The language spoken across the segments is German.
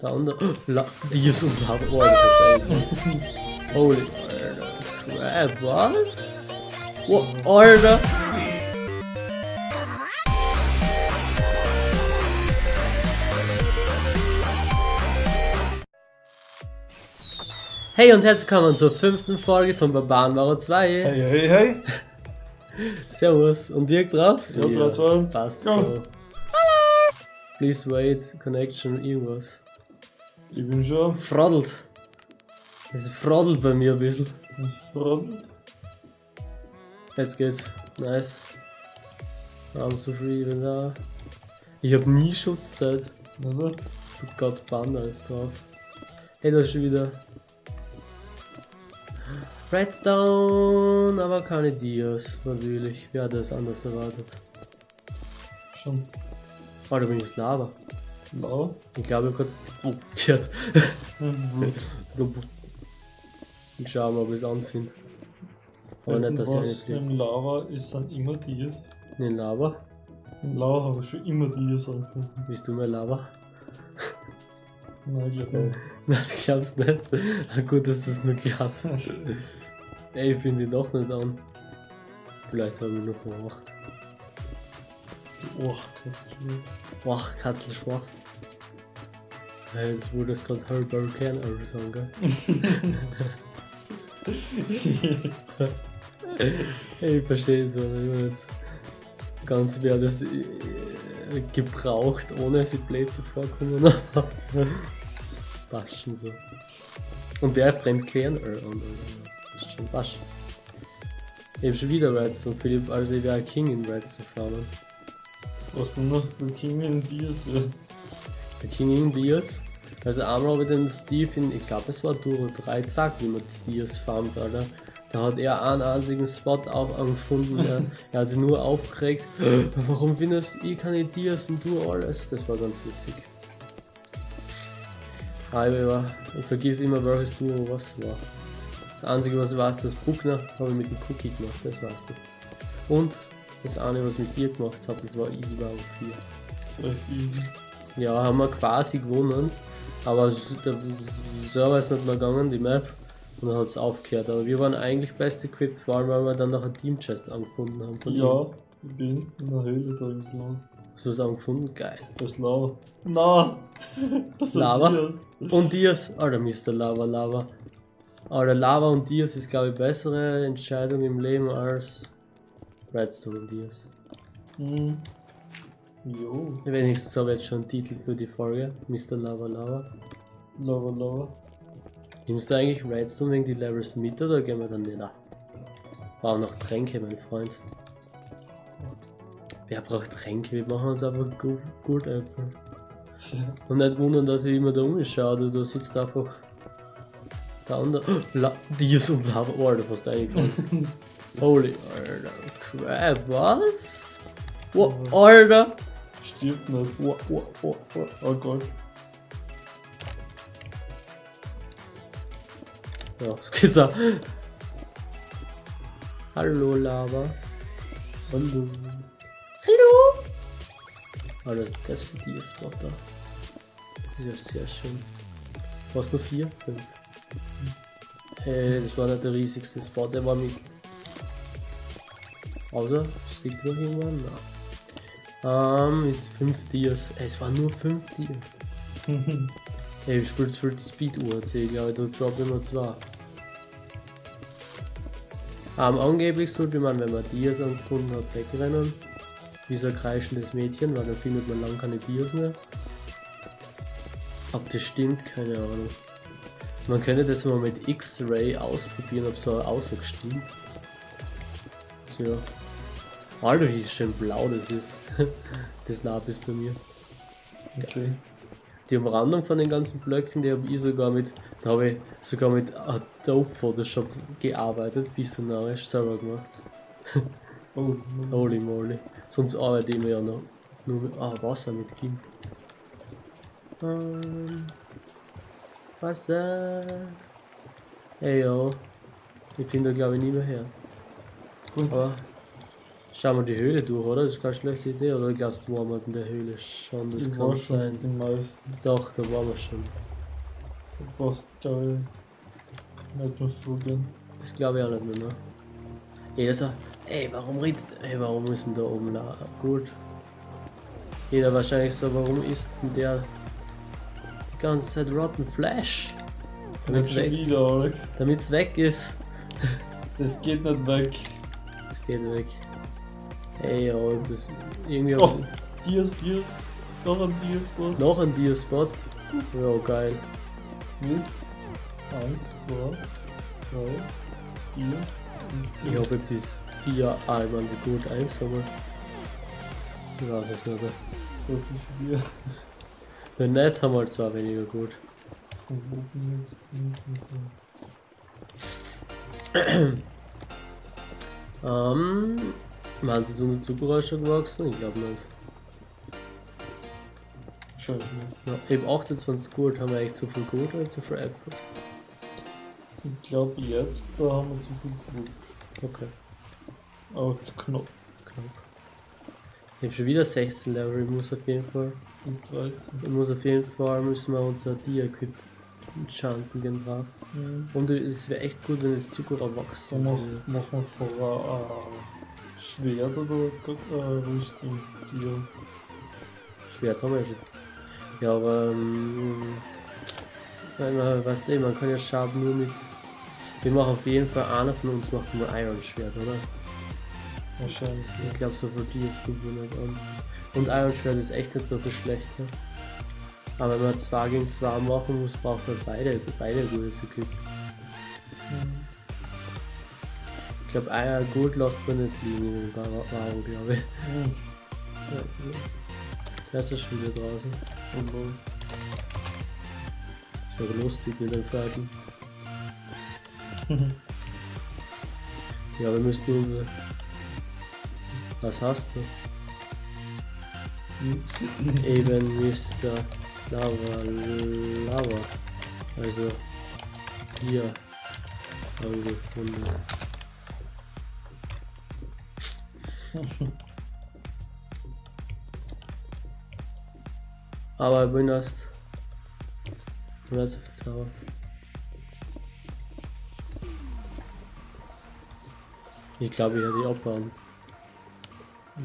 Da unten. La Dias und Lava. Oh, das ist Holy. Alter. Was? Oh, Alter. Hey und herzlich willkommen zur fünften Folge von Barbarenmauer 2. Hey, hey, hey. Servus. Und direkt drauf? Ja, drei, zwei, Passt. go. Please wait, Connection, irgendwas. Ich bin schon Froddelt. Es froddelt bei mir ein bisschen. verraten. Jetzt geht's. Nice. I'm so free, bin da. Ich hab nie Schutzzeit. Oder? Du Gott, Banda ist drauf. Hey, da ist schon wieder. Redstone, aber keine Dias, natürlich. Wer hat das anders erwartet? Schon. Oh, da bin ich Lava. Lau. Ich glaube, ich hab grad. Oh, gehört. Ich schau mal, ob ich es anfinde. Aber nicht, dass ich fliege. im Lava ist, sind immer Dias. Ne, Lava? Im Lava habe ich schon immer Dias angefunden. Bist du mehr Lava? Nein, ich glaube nicht. Nein, ich glaub's nicht. Ah, gut, dass du es nur glaubst. Ey, ich finde ihn doch nicht an. Vielleicht habe ich nur verwacht. Schon. Wach, Katzel schwach. Hey, das wurde jetzt gerade Hurricane Arrow sagen, gell? Ich verstehe es aber nicht. Ganz wer das äh, gebraucht, ohne sie blöd zu vorkommen. Waschen so. Und wer brennt? Äh, und, äh, ist schon wasch. Ich hab schon wieder Redstone, Philipp, also ich wäre King in Redstone Farmen. Was dann noch der King in Dias wird. Der King in Dias. Also einmal habe ich den Steve in, ich glaube es war Duro 3 gesagt, wie man Dias farmt, Alter. Da hat er einen einzigen Spot auch angefunden, der, er hat sich nur aufgeregt. Warum findest ich keine Dias und du alles? Das war ganz witzig. Aber ich vergiss immer welches Duo was war. Das einzige was ich weiß, das Bruckner habe ich mit dem Cookie gemacht, das weiß ich. Und das eine was mit dir gemacht habe, das war Easy War 4. Das easy. Ja, haben wir quasi gewonnen. Aber der Server ist nicht mehr gegangen, die Map. Und dann hat es aufgehört. Aber wir waren eigentlich best equipped, vor allem weil wir dann noch ein Team Chest angefunden haben. Von ihm. Ja, ich bin in der Höhle drin gelaufen. Hast du es angefunden? Geil. Das ist Lava. Na! Das sind Lava? Dias. Und Dias. Alter, Mr. Lava, Lava. Alter, Lava und Dias ist, glaube ich, bessere Entscheidung im Leben als Redstone Dias. Hm. Jo. Wenigstens habe ich jetzt schon einen Titel für die Folge. Mr. Lava, Lava. Lava, Lava. Nimmst du eigentlich Redstone wegen die Levels mit oder gehen wir dann nicht? Brauchen noch Tränke, mein Freund. Wer braucht Tränke? Wir machen uns einfach Gold, Goldäpfel. Und nicht wundern, dass ich immer da umschaue, du, du sitzt einfach da unten. Oh, La Dias und Lava. Oh, Alter, fast eingefallen. Holy, Alter. Crap, was? Oh, Alter. Stirbt nicht. Oh, oh, oh, oh. Oh Gott. Ja, so geht's auch. Hallo, Lava. Hallo. Hallo! Oh, das, das für die Spot da. Das ist ja sehr schön. Was nur vier? Fünf. Hey, das war nicht der riesigste Spot, der war mittel. Außer, steht noch irgendwann? Nein. Ähm, mit fünf Dias. Ey, es waren nur fünf Dias. Ey, ich spiele für die Speed-Uhr, glaube ich, da drop immer zwei. Ähm, angeblich sollte man, wenn man Dias angefunden hat, wegrennen. Wie so ein kreischendes Mädchen, weil dann findet man lang keine Dias mehr. Ob das stimmt, keine Ahnung. Man könnte das mal mit X-Ray ausprobieren, ob so eine Aussage stimmt. Tja. Alter, wie schön blau das ist. das Lapis bei mir. Okay. Die Umrandung von den ganzen Blöcken, die habe ich sogar mit, da habe ich sogar mit Adobe Photoshop gearbeitet, visionarisch selber gemacht. Oh, Holy moly. Sonst arbeite ich mir ja noch nur mit ah, Wasser mit Kim. Ähm, Wasser. Ey yo. Ich finde glaube ich nie mehr her. gut. Aber Schauen wir die Höhle durch, oder? Das ist keine schlechte Idee, oder glaubst du, waren wir in der Höhle schon? Das Ich kann sein. die meisten. Doch, da waren wir schon. Du brauchst geil. Nicht mehr Vögeln. Das glaube ich auch nicht mehr, ne? Das war, ey, warum redet, ey, warum ist denn da oben da? Gut. Jeder wahrscheinlich so, warum ist denn der die ganze Zeit Rotten Flash? Nicht schon weg, wieder, Alex. damit's weg ist. Das geht nicht weg. Das geht weg. Ey, ja, das irgendwie Oh. auch Dias, Dias. Noch ein Dias-Spot. noch ein Dia-Spot. Ja, geil. Mit. Eins, zwei, drei, vier, fünf, Ich Dias. hoffe, ich hab das Dia-Alman gut eingesammelt. Ich weiß es nicht. So viel dir. Wenn nicht, haben wir zwar weniger gut. Ähm, meinen Sie so Zuckerrohr schon gewachsen? Ich glaube nicht. Scheiße. nicht. Ja, eben 28 gut, haben wir eigentlich zu viel gut oder zu viel Äpfel? Ich glaube jetzt, da haben wir zu viel Brot. Okay, Aber zu knapp. knapp. Ich habe schon wieder 16 Level, ich muss auf jeden Fall, Und 13. ich muss auf jeden Fall, müssen wir unser Dia-Kit enchanten gehen drauf. Mhm. Und es wäre echt gut, wenn Zuckerrohr So wachsen würde. machen wir vorher äh, Schwert oder äh, Rüstung dir. Schwert haben wir schon. Ja, aber, ähm, man, weißt du, man kann ja Schaden nur mit, wir machen auf jeden Fall, einer von uns macht nur Iron Schwert, oder? Wahrscheinlich. Ich glaube, so für die ist 500 an. Und Iron Schwert ist echt nicht so viel schlechter. Aber wenn man 2 gegen 2 machen muss, braucht man beide, beide gute Equip. Mhm. Ich glaube, lässt man nicht liegen in den Varo, glaube ich. Mhm. Ja, Der ist schon wieder draußen. So. Ist aber lustig mit den Pferden. Ja, wir müssten unsere. Was hast du? Eben Mr. Lava Lava. Also hier angefunden. Aber bin erst so verzaubert. Ich glaube, ich hätte die abbauen.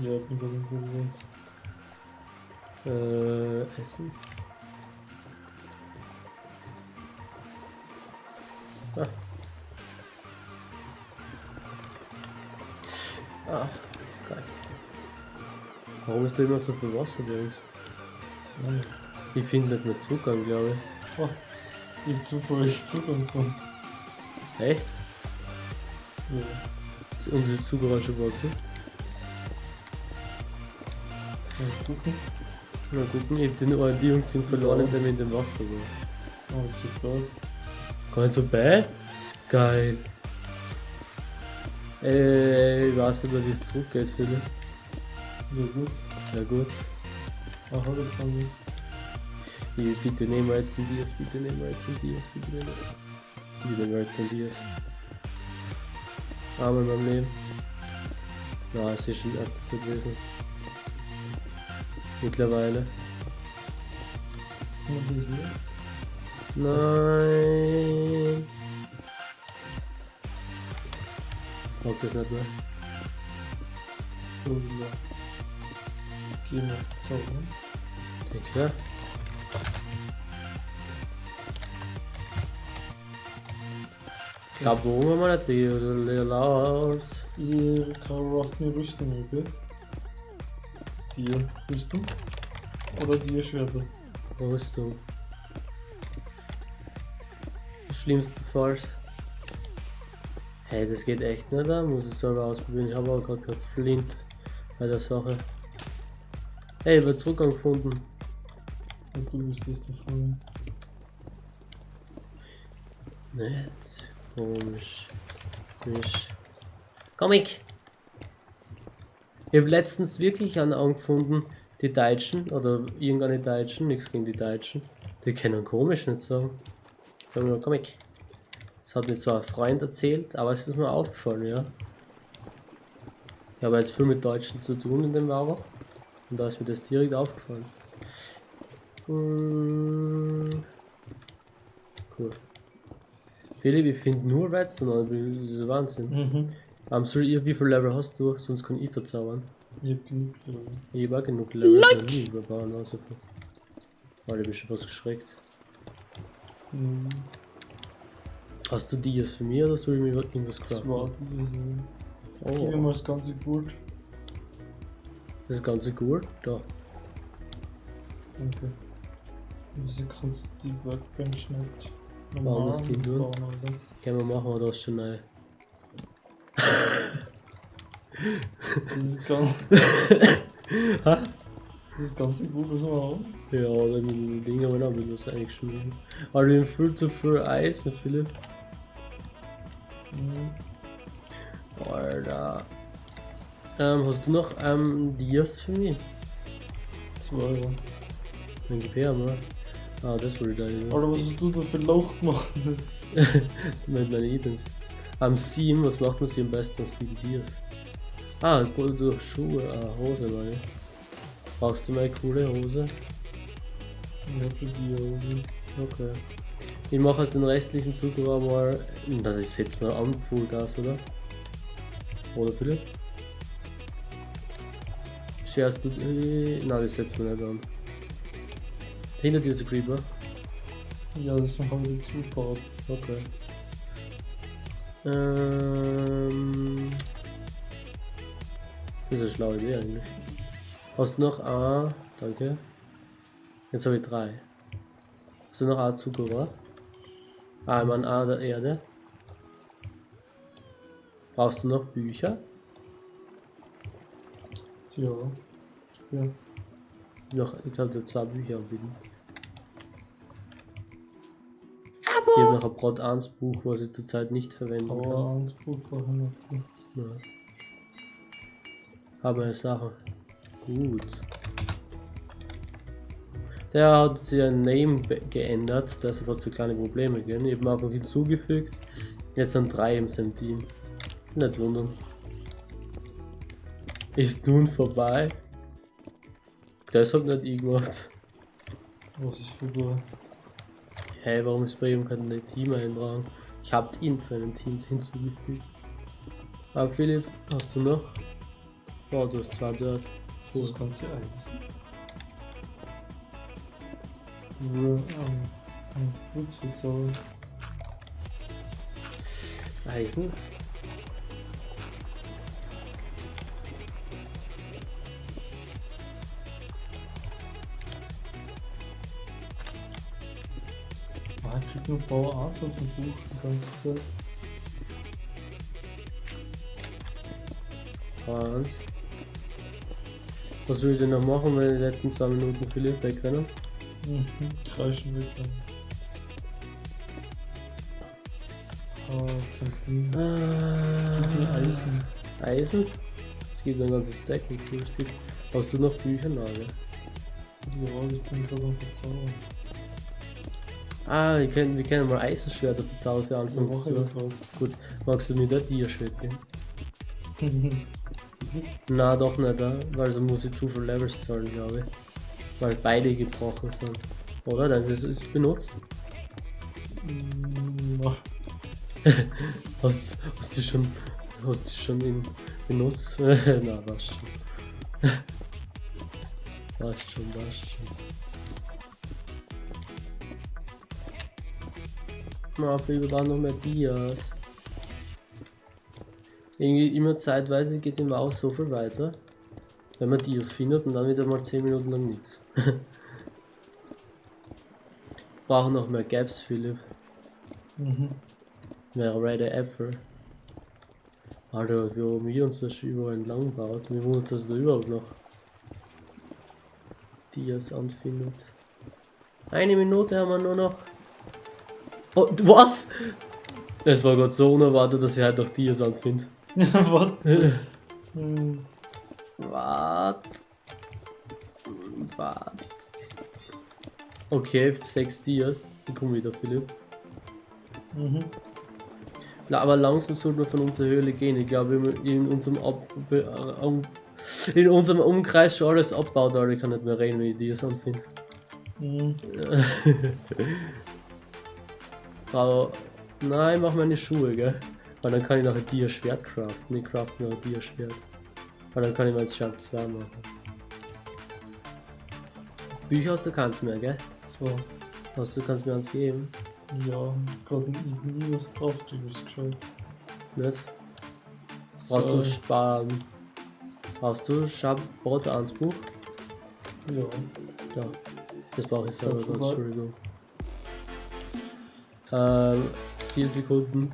Ja, ich bin Problem. Äh, essen. Ah. Ah. Warum ist da immer so viel Wasser uns? So. Ich finde nicht mehr Zugang, glaube ich. Oh, ich hab zufällig Zugang bekommen. Echt? Ja. Ist unser Zugang schon gewachsen? Mal gucken. Mal gucken, ich den oh, die Jungs sind verloren, indem ich in dem Wasser war. Oh, super. Gar nicht so bad? Geil. Ey, ich weiß nicht, wie es zurückgeht, Philipp. Ja, gut. Ja gut. Aha, das kann ich. Ich, bitte nehmen wir jetzt ein Dias, bitte nehmen wir jetzt ein Dias, bitte nehmen wir. Bitte nehmen wir jetzt ein Dias. Einmal in meinem Leben. Ja, es ist schon öfters so gewesen. Mittlerweile. Hier. Nein. Mag das nicht mehr. So, ja. Jetzt gehen wir zaubern. Denk, ja. Ich glaube, wo wir mal nicht die oder laut. Ihr kann rafft mir Rüstung über. Dir Rüstung. Oder dir Schwerter. Rüstung. Schlimmste Falls. Hey, das geht echt nicht, da muss ich selber ausprobieren. Ich habe auch gerade kein Flint bei der Sache. Hey, wird Zugang gefunden. Und du müsstest davon. Nicht komisch. Nicht. Comic! Ich habe letztens wirklich einen angefunden, die Deutschen oder irgendeine Deutschen, nichts gegen die Deutschen. Die können komisch nicht sagen. Sagen nur Comic. Das hat mir zwar ein Freund erzählt, aber es ist mir aufgefallen, ja. Ich habe jetzt viel mit Deutschen zu tun in dem Wauer. Und da ist mir das direkt aufgefallen. Hm. Cool. Philipp, ich finde nur Redstone, das ist Wahnsinn. Mhm. Um, ich, wie viel Level hast du? Sonst kann ich verzaubern. Ich hab genug. Level. Ich habe auch genug Level, like. ich überbauen, also viel. Weil ich bin schon fast geschreckt. Mhm. Hast du die jetzt für mich oder soll ich mir irgendwas Das craften? war die. Gib mir Oh, mal das ganze gut. Das ist ganz gut. Da. Danke. Wieso kannst du die Workbench nicht Warum das die tun? Alter? Können wir machen, oder ist schon neu? Das ist ganz. das ist ganz gut, was wir haben. Ja, oder mit den Dingen, aber dann das eigentlich schmieren. Aber wir haben viel zu viel Eis, ne Philipp? Mhm. Alter. Ähm, hast du noch ähm, Dias für mich? Zwei Euro. Dann gib her mal. Ah, das wurde da ja. Alter, was hast du da für Loch gemacht? Mit meinen Items. Am 7, was macht man sie am besten aus den Dias? Ah, durch Schuhe, ah, Hose meine. Brauchst du mal eine coole Hose? Ja, für die Hose. Okay. Ich mache jetzt den restlichen Zug aber mal. Das setzt mal an, Fullgas, oder? Oder Philipp? Scherst du. Äh, nein, das setzt man nicht an. Hinter dir ist ein Creeper. Ja, das haben wir zugebaut. Okay. Ähm. Das ist eine schlaue Idee eigentlich. Hast du noch A? Danke. Jetzt habe ich drei. Hast du noch A Zuckerrohr? Ah, ich meine A der Erde. Brauchst du noch Bücher? Ja. Ja. Noch, ich kann dir zwei Bücher anbieten. Ich habe noch ein Brot 1 Buch, was ich zurzeit nicht verwenden kann. Aber ans Buch brauchen wir nicht. Ja. Aber eine Sache. Gut. Der hat sein Name geändert, deshalb hat es so kleine Probleme gegeben. Ich habe einfach hinzugefügt. Jetzt sind drei im Team. Nicht wundern. Ist nun vorbei. Das hat nicht ich gemacht. Was ist vorbei? Hey, warum ist bei ihm kein Team eintragen? Ich habe ihn zu einem Team hinzugefügt. Aber Philipp, hast du noch? Oh, du hast zwei dort. So das ganze Eis. Nur am am Fritz verzaubern. Eisen? Nur Power Arts auf dem Buch die ganze Zeit. Und? Was will ich denn noch machen, wenn die letzten zwei Minuten Philipp wegrennen? Mhm, kreischen weg dann. Ah, Kantine. Ah, Eisen. Eisen? Es gibt ein ganzes Stack, das ist lustig. Hast du noch Bücher? Nein, gell? Ja, ich bin gerade am Verzaubern. Ah, wir können, wir können mal Eisenschwerter bezahlen für Ich Anfang des mache Jahres. drauf. Gut, magst du mir das Tierschwert geben? Na doch nicht, weil dann muss ich zu viel Levels zahlen, glaube ich. Weil beide gebrochen sind. Oder? Das ist, ist benutzt. Mm, na, Hast, hast du schon. Hast du schon in benutzt? Na, was schon. was schon, was schon. Na, vielleicht da noch mehr Dias. Irgendwie immer zeitweise geht im Maus so viel weiter. Wenn man Dias findet und dann wieder mal 10 Minuten lang nichts. Brauchen noch mehr Gaps, Philipp. Mhm. Mehr Red Apple. Alter, wie haben wir uns das schon überall entlang baut. Wir wundern uns, dass da überhaupt noch Dias anfindet. Eine Minute haben wir nur noch. Oh, was? Es war gerade so unerwartet, dass ich halt noch Dias anfinde. Was? Hm, Wart. Wart. Okay, sechs Dias. Ich komme wieder, Philipp. mhm. Na, aber langsam sollten wir von unserer Höhle gehen. Ich glaube, in unserem, Ab äh, in unserem Umkreis schon alles abbaut, aber ich kann nicht mehr reden, wie ich die so finde. Aber nein, mach meine Schuhe, gell? Weil dann kann ich noch ein Dia-Schwert craften. Ich craften noch ein Dia-Schwert. Weil dann kann ich jetzt Schwert 2 machen. Bücher hast du kannst mehr, gell? So. Hast du kannst mir eins geben? Ja, gerade nie was drauf, du bist gescheit. Nicht? Brauchst So. du Sparen? Brauchst du Schabbrot 1 Buch? Ja. Ja, das brauche ich selber. Entschuldigung. Ähm, 4 Sekunden.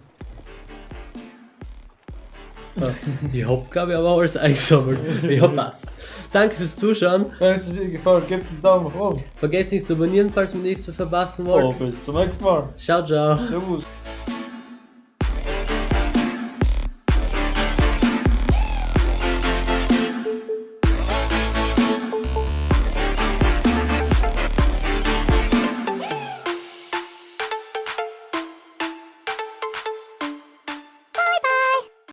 Ah, ich hab, glaube ich, aber alles eingesammelt. Ja, passt. Danke fürs Zuschauen. Wenn es dir gefällt, gib einen Daumen nach oben. Vergesst nicht zu abonnieren, falls ihr nichts mehr verpassen wollt. Oh, bis zum nächsten Mal. Ciao, ciao. Servus.